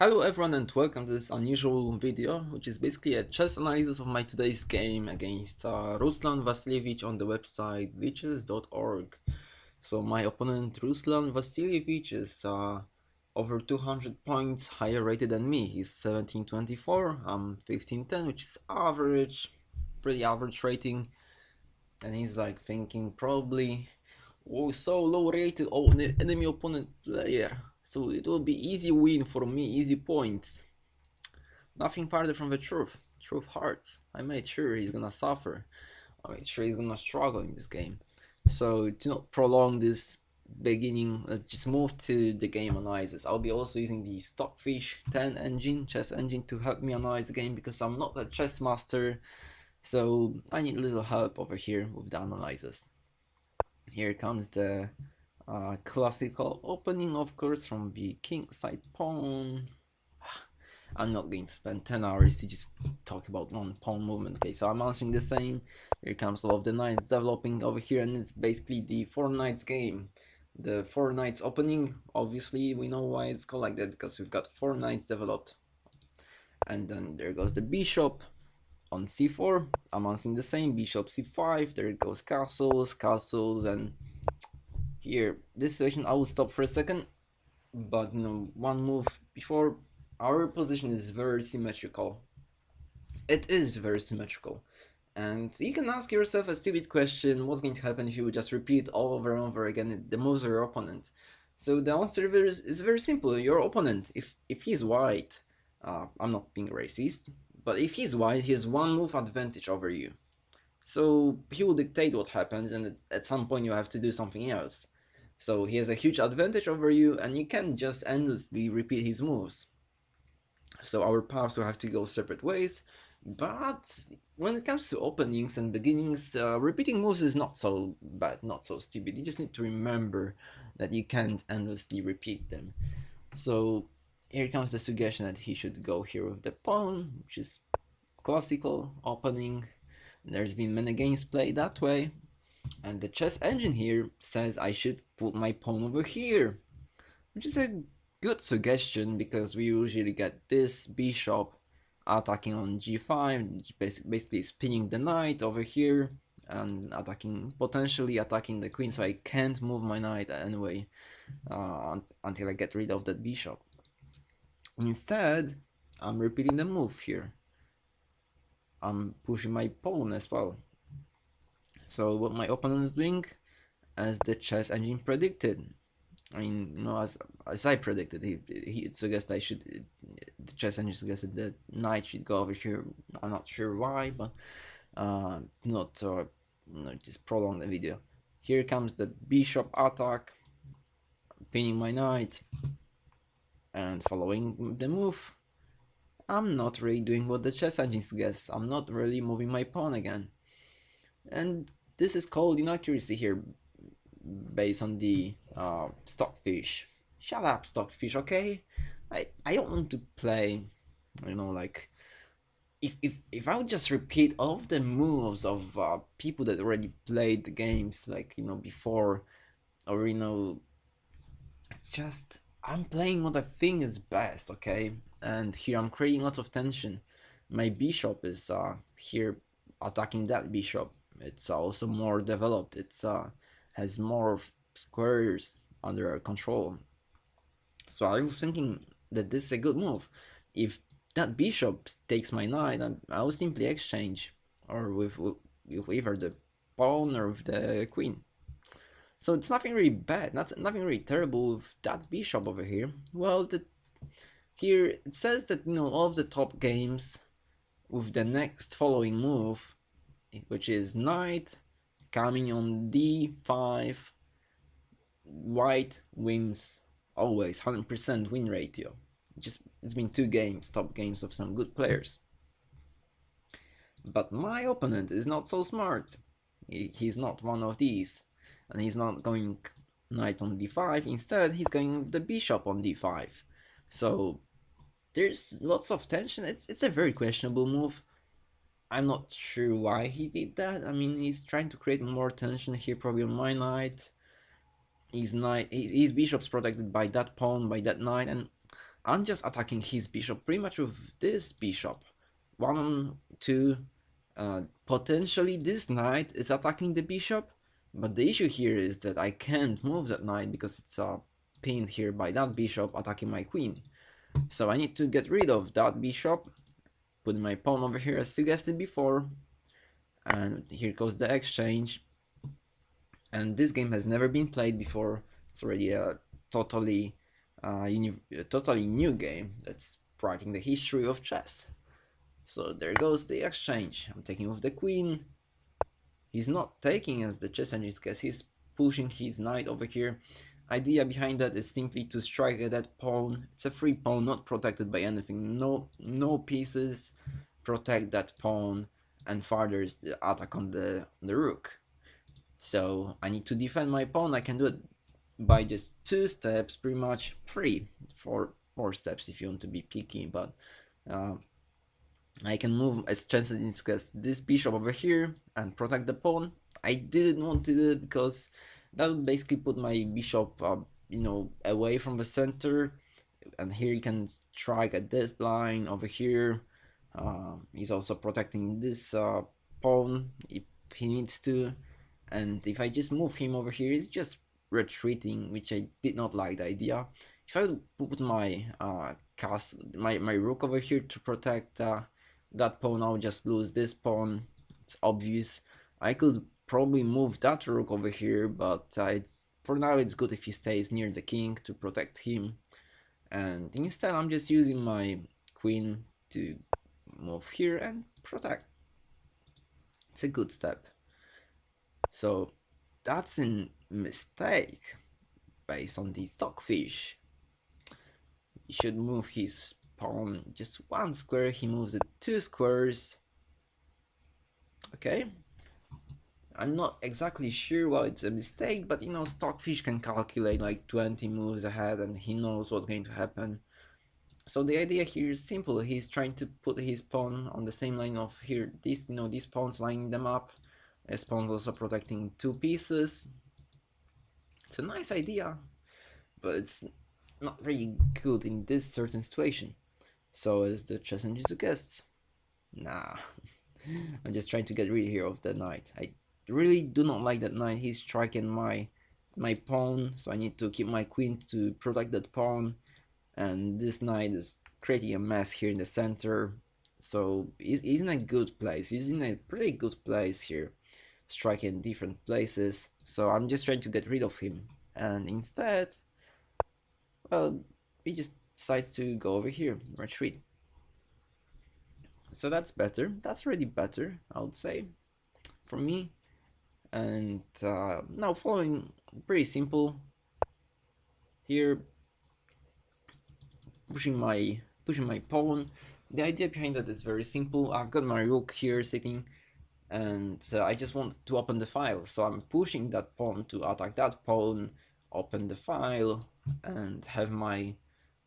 Hello everyone and welcome to this unusual video, which is basically a chess analysis of my today's game against uh, Ruslan Vasiljevic on the website lichess.org. So my opponent Ruslan Vasiljevic is uh, over 200 points higher rated than me. He's 1724, I'm 1510, which is average, pretty average rating. And he's like thinking probably, oh so low rated, oh enemy opponent player so it will be easy win for me, easy points. Nothing farther from the truth. Truth hurts. I made sure he's gonna suffer. I made sure he's gonna struggle in this game. So to not prolong this beginning, let's just move to the game analysis. I'll be also using the Stockfish 10 engine, chess engine to help me analyze the game because I'm not a chess master. So I need a little help over here with the analysis. Here comes the uh, classical opening, of course, from the king side pawn. I'm not going to spend 10 hours to just talk about one pawn movement. Okay, so I'm answering the same. Here comes all of the knights developing over here, and it's basically the four knights game. The four knights opening, obviously, we know why it's called like that, because we've got four knights developed. And then there goes the bishop on c4. I'm answering the same, bishop c5. There goes castles, castles, and here this situation I will stop for a second but you know one move before our position is very symmetrical. It is very symmetrical. And you can ask yourself a stupid question what's going to happen if you just repeat all over and over again the moves of your opponent? So the answer is, is very simple. Your opponent if if he's white uh, I'm not being racist but if he's white he has one move advantage over you. So he will dictate what happens and at some point you have to do something else so he has a huge advantage over you and you can just endlessly repeat his moves. So our paths will have to go separate ways, but when it comes to openings and beginnings, uh, repeating moves is not so bad, not so stupid. You just need to remember that you can't endlessly repeat them. So here comes the suggestion that he should go here with the pawn, which is classical opening. There's been many games played that way, and the chess engine here says I should put my pawn over here, which is a good suggestion because we usually get this bishop attacking on g5, basically spinning the knight over here and attacking, potentially attacking the queen, so I can't move my knight anyway uh, until I get rid of that bishop. Instead, I'm repeating the move here. I'm pushing my pawn as well. So what my opponent is doing, as the chess engine predicted. I mean, you know, as as I predicted, he he suggested I should. The chess engine suggested that knight should go over here. I'm not sure why, but uh, not uh, no, just prolong the video. Here comes the bishop attack, pinning my knight, and following the move. I'm not really doing what the chess engine suggests. I'm not really moving my pawn again. And this is called inaccuracy here based on the uh, stockfish. Shut up, stockfish, okay? I, I don't want to play, you know, like, if, if, if I would just repeat all of the moves of uh, people that already played the games, like, you know, before, or, you know, just, I'm playing what I think is best, okay? And here I'm creating lots of tension. My bishop is uh, here attacking that bishop it's also more developed. It's uh has more squares under control. So i was thinking that this is a good move. If that bishop takes my knight i'll simply exchange or with, with, either the pawn or with the queen. So it's nothing really bad not nothing really terrible with that bishop over here. Well the here it says that you know all of the top games with the next following move which is knight coming on d5 white wins always 100% win ratio. Just it's been two games top games of some good players. But my opponent is not so smart. He, he's not one of these. And he's not going knight on d5 instead he's going the bishop on d5 so there's lots of tension. It's, it's a very questionable move I'm not sure why he did that. I mean, he's trying to create more tension here, probably on my knight. His knight, his bishop's protected by that pawn, by that knight, and I'm just attacking his bishop pretty much with this bishop. One, two, uh, potentially this knight is attacking the bishop, but the issue here is that I can't move that knight because it's uh, pinned here by that bishop attacking my queen. So I need to get rid of that bishop, put my pawn over here as suggested before, and here goes the exchange. And this game has never been played before, it's already a totally, uh, a totally new game that's writing the history of chess. So there goes the exchange, I'm taking with the queen, he's not taking as the chess engine because he's pushing his knight over here idea behind that is simply to strike at that pawn. It's a free pawn, not protected by anything. No, no pieces protect that pawn and furthers the attack on the, on the rook. So I need to defend my pawn. I can do it by just two steps, pretty much three, four, four steps if you want to be picky. But uh, I can move as discussed this bishop over here and protect the pawn. I didn't want to do it because that would basically put my bishop, uh, you know, away from the center. And here he can strike at this line over here. Uh, he's also protecting this uh, pawn if he needs to. And if I just move him over here, he's just retreating, which I did not like the idea. If I put my uh, cast my, my rook over here to protect uh, that pawn, I'll just lose this pawn. It's obvious. I could probably move that rook over here, but uh, it's for now it's good if he stays near the king to protect him. And instead I'm just using my queen to move here and protect. It's a good step. So that's a mistake based on the stockfish. He should move his pawn just one square, he moves it two squares. Okay, I'm not exactly sure why it's a mistake, but you know, Stockfish can calculate like 20 moves ahead and he knows what's going to happen. So the idea here is simple, he's trying to put his pawn on the same line of here, this, you know, these pawns lining them up. His pawn's also protecting two pieces. It's a nice idea, but it's not very good in this certain situation. So is the chess engine suggests, nah, I'm just trying to get rid here of the knight. I really do not like that knight. He's striking my my pawn, so I need to keep my queen to protect that pawn. And this knight is creating a mess here in the center. So he's, he's in a good place. He's in a pretty good place here, striking different places. So I'm just trying to get rid of him. And instead, well, he just decides to go over here, retreat. So that's better. That's really better, I would say. For me, and uh, now following pretty simple here pushing my pushing my pawn. The idea behind that is very simple. I've got my rook here sitting and uh, I just want to open the file. So I'm pushing that pawn to attack that pawn open the file and have my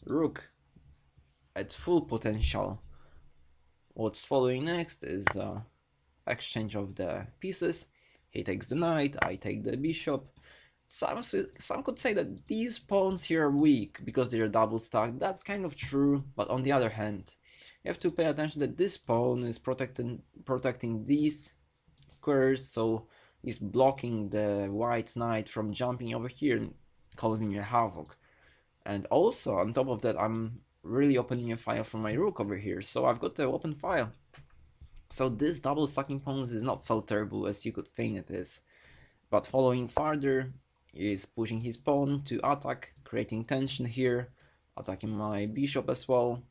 rook at full potential. What's following next is uh, exchange of the pieces he takes the knight, I take the bishop. Some, some could say that these pawns here are weak because they're double stacked. That's kind of true, but on the other hand, you have to pay attention that this pawn is protecting protecting these squares, so he's blocking the white knight from jumping over here and causing a havoc. And also, on top of that, I'm really opening a file for my rook over here, so I've got the open file. So this double stacking pawns is not so terrible as you could think it is. But following further, is pushing his pawn to attack, creating tension here, attacking my bishop as well.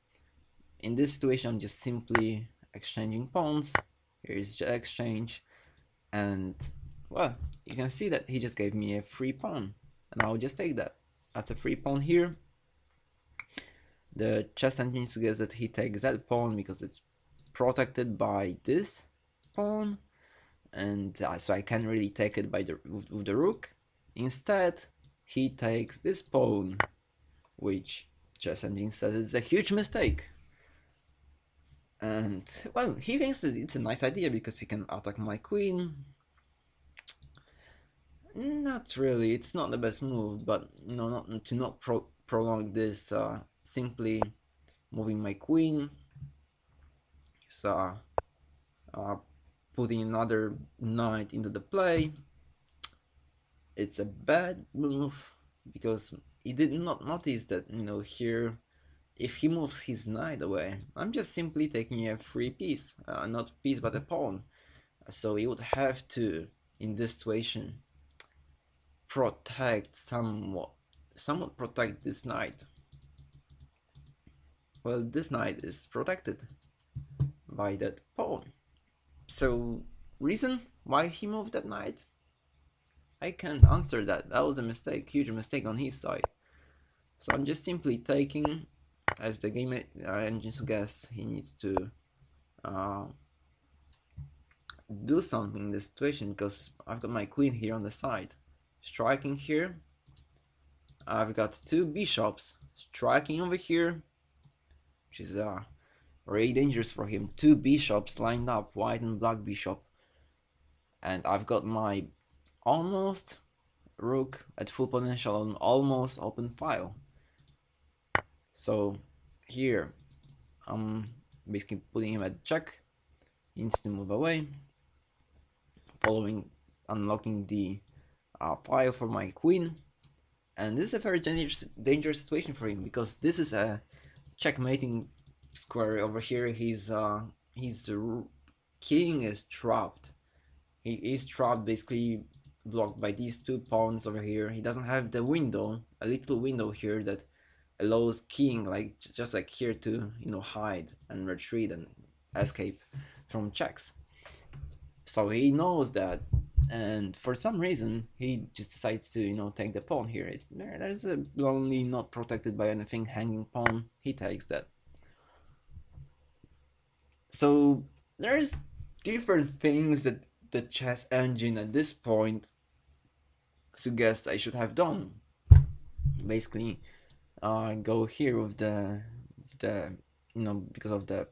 In this situation, I'm just simply exchanging pawns. Here is the exchange. And, well, you can see that he just gave me a free pawn. And I'll just take that. That's a free pawn here. The chess engine suggests that he takes that pawn because it's protected by this pawn and uh, so I can't really take it by the with, with the rook. Instead he takes this pawn which chess engine says it's a huge mistake. And well he thinks that it's a nice idea because he can attack my queen. Not really it's not the best move but you know not to not pro prolong this uh, simply moving my queen so uh, putting another knight into the play it's a bad move because he did not notice that you know here if he moves his knight away I'm just simply taking a free piece uh, not piece but a pawn. So he would have to in this situation protect somewhat somewhat protect this knight. Well this knight is protected by that pawn so reason why he moved that knight I can't answer that. That was a mistake huge mistake on his side. So I'm just simply taking as the game uh, engine suggests he needs to uh, do something in this situation because I've got my queen here on the side. Striking here. I've got two bishops striking over here which is uh, very dangerous for him. Two bishops lined up white and black bishop. And I've got my almost rook at full potential on almost open file. So here I'm basically putting him at check. To move away. Following unlocking the uh, file for my queen. And this is a very dangerous, dangerous situation for him because this is a checkmating square over here his uh his king is trapped. He is trapped basically blocked by these two pawns over here. He doesn't have the window a little window here that allows king like just like here to you know hide and retreat and escape from checks. So he knows that and for some reason he just decides to you know take the pawn here. It, there's a lonely not protected by anything hanging pawn. He takes that so there's different things that the chess engine at this point suggests I should have done. Basically uh, go here with the the you know because of the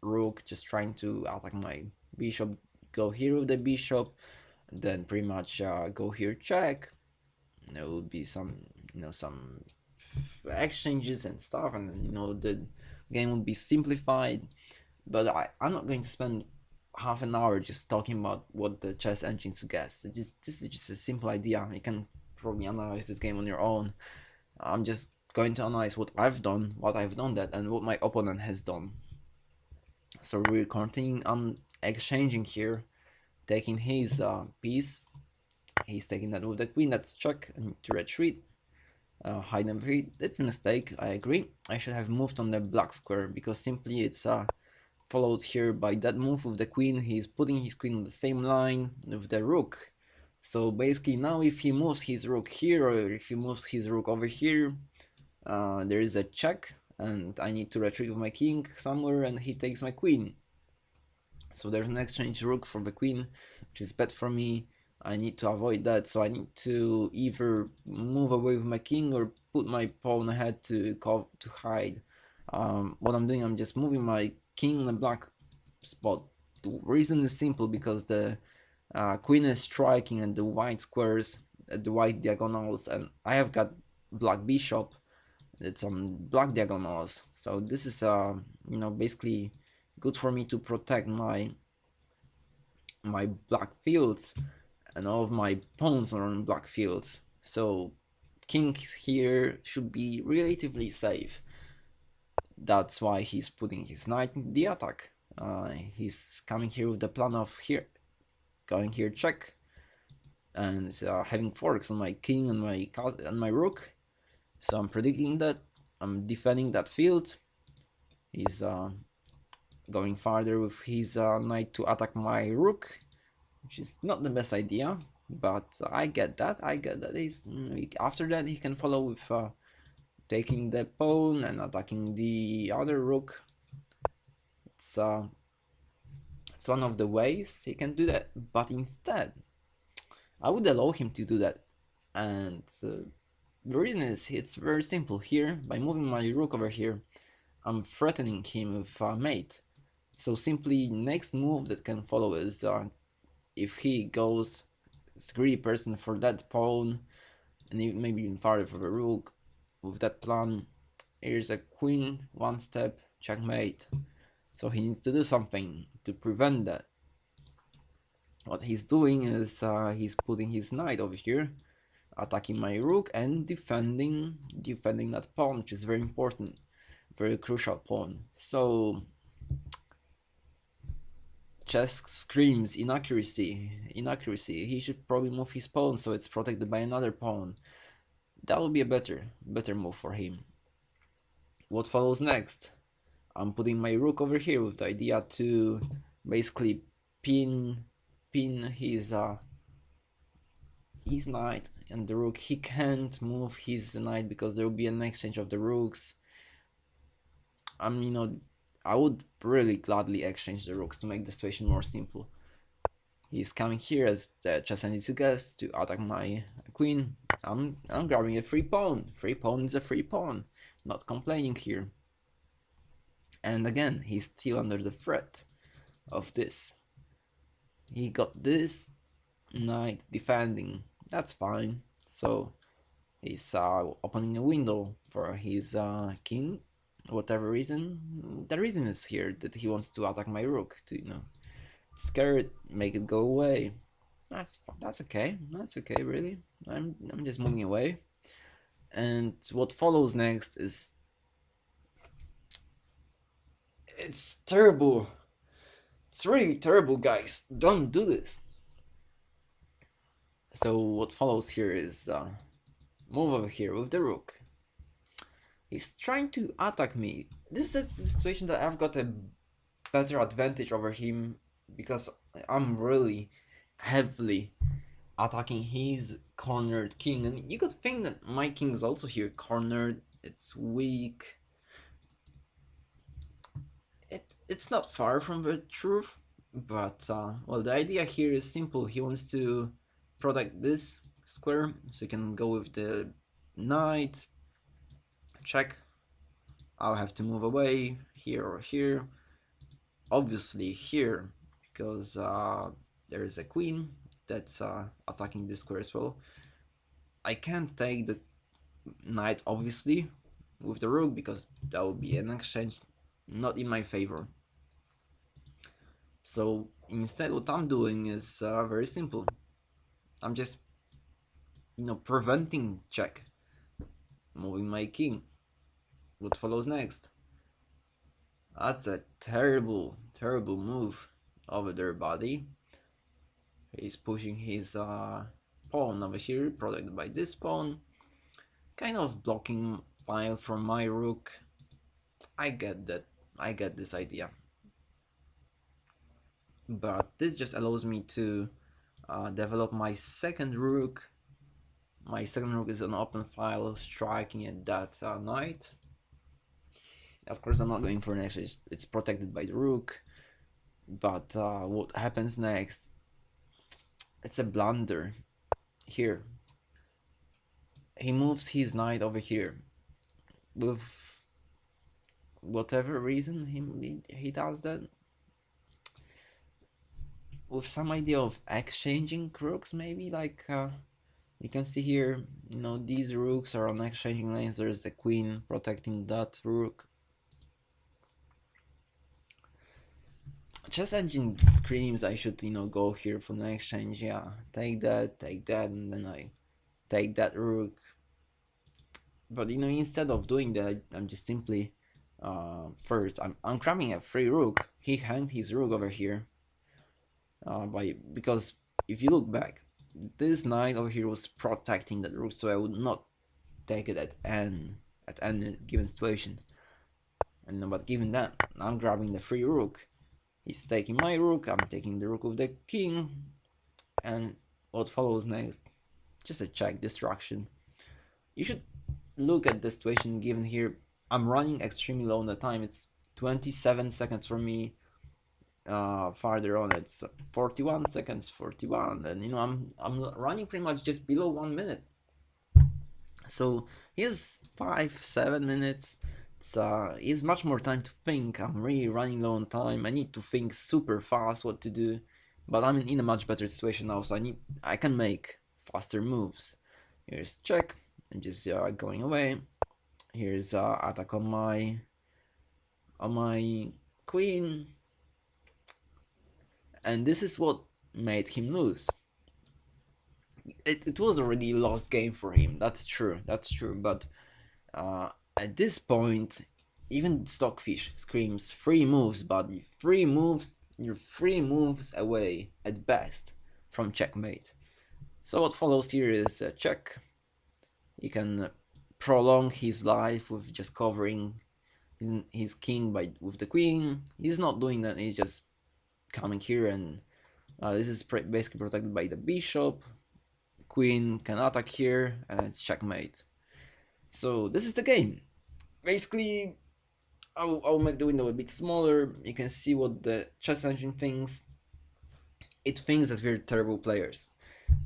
rook just trying to attack my bishop go here with the bishop then pretty much uh, go here check. There will be some you know some exchanges and stuff and you know the game will be simplified but I, I'm not going to spend half an hour just talking about what the chess engine suggests just this is just a simple idea you can probably analyze this game on your own I'm just going to analyze what I've done what I've done that and what my opponent has done so we're continuing on exchanging here taking his uh, piece. He's taking that with the queen, that's check, and to retreat. Uh, hide and retreat, it's a mistake, I agree. I should have moved on the black square, because simply it's uh, followed here by that move with the queen. He's putting his queen on the same line with the rook. So basically now if he moves his rook here, or if he moves his rook over here, uh, there is a check, and I need to retreat with my king somewhere, and he takes my queen. So there's an exchange rook for the queen, which is bad for me. I need to avoid that, so I need to either move away with my king or put my pawn ahead to to hide. Um, what I'm doing, I'm just moving my king in the black spot. The reason is simple because the uh, queen is striking at the white squares, at the white diagonals, and I have got black bishop. It's on black diagonals, so this is uh, you know basically good for me to protect my my black fields and all of my pawns are on black fields so king here should be relatively safe that's why he's putting his knight in the attack. Uh, he's coming here with the plan of here going here check. And uh, having forks on my king and my and my rook. So I'm predicting that I'm defending that field. He's uh, going farther with his uh, knight to attack my rook, which is not the best idea, but I get that, I get that. He's, mm, after that he can follow with uh, taking the pawn and attacking the other rook. It's, uh, it's one of the ways he can do that, but instead, I would allow him to do that. And uh, the reason is it's very simple here, by moving my rook over here, I'm threatening him with a mate. So simply next move that can follow is uh, if he goes greedy person for that pawn and maybe even farther for the rook, with that plan. Here's a queen, one step, checkmate. So he needs to do something to prevent that. What he's doing is uh, he's putting his knight over here, attacking my rook and defending defending that pawn, which is very important, very crucial pawn. So chess screams inaccuracy, inaccuracy. He should probably move his pawn so it's protected by another pawn. That would be a better, better move for him. What follows next? I'm putting my rook over here with the idea to basically pin, pin his uh, his knight and the rook. He can't move his knight because there will be an exchange of the rooks. I'm, you know, I would really gladly exchange the rooks to make the situation more simple. He's coming here as the chess to guess to attack my queen. I'm I'm grabbing a free pawn. Free pawn is a free pawn. Not complaining here. And again, he's still under the threat of this. He got this knight defending. That's fine. So he's uh, opening a window for his uh, king whatever reason. The reason is here that he wants to attack my rook to you know scare it, make it go away. That's that's okay. That's okay, really. I'm I'm just moving away. And what follows next is it's terrible. It's really terrible, guys. Don't do this. So what follows here is uh, move over here with the rook. He's trying to attack me. This is a situation that I've got a better advantage over him because I'm really heavily attacking his cornered king. And you could think that my king is also here cornered. It's weak. It, it's not far from the truth. But, uh, well, the idea here is simple. He wants to protect this square so he can go with the knight check. I'll have to move away here or here. Obviously here, because uh, there is a queen that's uh, attacking this square as well. I can't take the knight, obviously, with the rook, because that would be an exchange not in my favor. So instead what I'm doing is uh, very simple. I'm just, you know, preventing check, moving my king what follows next. That's a terrible, terrible move over their body. He's pushing his uh, pawn over here, protected by this pawn. Kind of blocking file from my rook. I get that. I get this idea. But this just allows me to uh, develop my second rook. My second rook is an open file striking at that uh, knight. Of course, I'm not going for an exchange. It's protected by the rook. But uh, what happens next? It's a blunder. Here. He moves his knight over here. With whatever reason he, he does that. With some idea of exchanging rooks, maybe? Like, uh, you can see here, you know, these rooks are on exchanging lanes. There's the queen protecting that rook. Chess engine screams I should, you know, go here for the exchange. Yeah, take that, take that, and then I take that rook. But you know, instead of doing that, I'm just simply uh, first I'm I'm cramming a free rook. He hanged his rook over here. Uh, by because if you look back, this knight over here was protecting that rook, so I would not take it at n at any given situation. And but given that, I'm grabbing the free rook He's taking my rook, I'm taking the rook of the king, and what follows next? Just a check destruction. You should look at the situation given here. I'm running extremely low on the time. It's 27 seconds for me. Uh, farther on, it's 41 seconds, 41, and you know I'm I'm running pretty much just below one minute. So here's five, seven minutes uh it's much more time to think. I'm really running low on time. I need to think super fast what to do. But i'm in a much better situation now so i need i can make faster moves. Here's check. And just uh, going away. Here's uh, attack on my on my queen. And this is what made him lose. It, it was already lost game for him, that's true, that's true, but uh, at this point, even Stockfish screams three moves, buddy, three moves, you're three moves away at best from checkmate. So what follows here is a check. You can prolong his life with just covering his king by with the queen. He's not doing that. He's just coming here and uh, this is basically protected by the bishop. Queen can attack here and it's checkmate. So this is the game. Basically, I'll, I'll make the window a bit smaller. You can see what the chess engine thinks. It thinks that we're terrible players.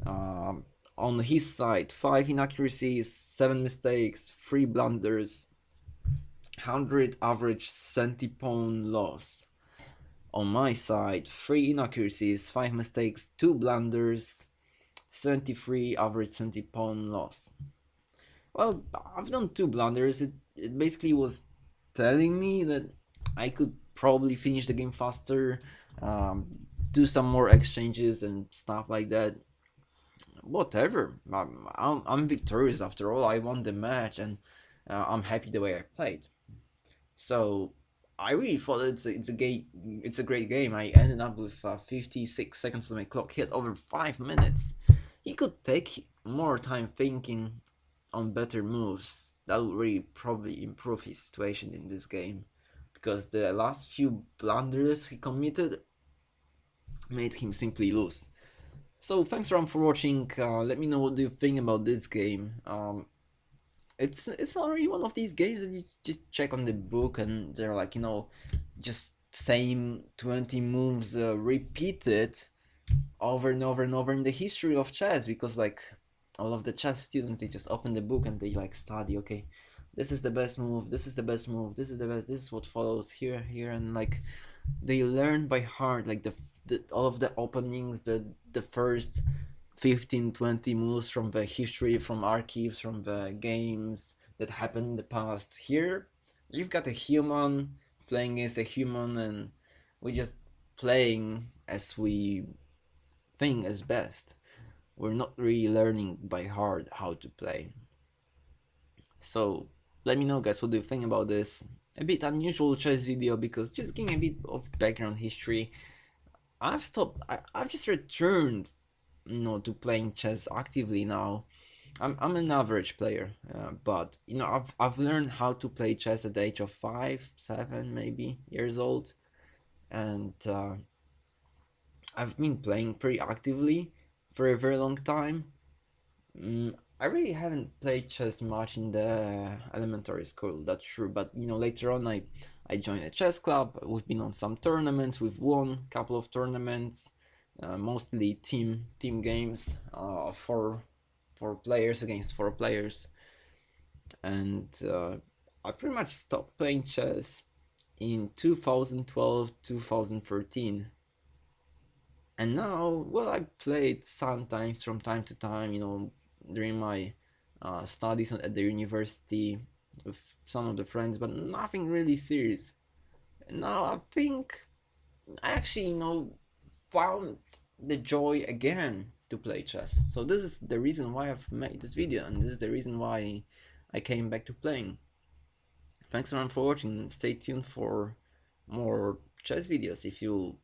Um, on his side, 5 inaccuracies, 7 mistakes, 3 blunders, 100 average centipawn loss. On my side, 3 inaccuracies, 5 mistakes, 2 blunders, 73 average centipawn loss. Well, I've done 2 blunders, it, it basically was telling me that I could probably finish the game faster, um, do some more exchanges and stuff like that whatever. I'm, I'm, victorious after all. I won the match and uh, I'm happy the way I played. So I really thought it's a, it's a great it's a great game. I ended up with uh, 56 seconds on my clock, hit over five minutes. He could take more time thinking on better moves. That would really probably improve his situation in this game, because the last few blunders he committed made him simply lose. So thanks Ram for watching, uh, let me know what do you think about this game. Um, it's it's already one of these games that you just check on the book and they're like, you know, just same 20 moves uh, repeated over and over and over in the history of chess because like all of the chess students they just open the book and they like study okay this is the best move this is the best move this is the best this is what follows here here and like they learn by heart like the the, all of the openings, the the first 15, 20 moves from the history, from archives, from the games that happened in the past. Here, you've got a human playing as a human, and we just playing as we think is best. We're not really learning by heart how to play. So let me know guys what do you think about this. A bit unusual chess video because just getting a bit of background history I've stopped. I, I've just returned, you know, to playing chess actively now. I'm I'm an average player, uh, but you know I've I've learned how to play chess at the age of five, seven, maybe years old, and uh, I've been playing pretty actively for a very long time. Mm, I really haven't played chess much in the elementary school. That's true, but you know later on I I joined a chess club. We've been on some tournaments. We've won a couple of tournaments, uh, mostly team team games, uh, for four players against four players. And uh, I pretty much stopped playing chess in 2012 2013 and now well i played sometimes from time to time you know during my uh, studies at the university with some of the friends, but nothing really serious. And now I think I actually, you know, found the joy again to play chess. So this is the reason why I've made this video, and this is the reason why I came back to playing. Thanks everyone for watching, stay tuned for more chess videos. If you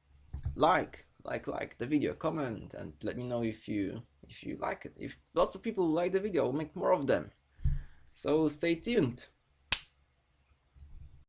like, like, like the video, comment, and let me know if you if you like it. If lots of people like the video, I'll make more of them. So stay tuned.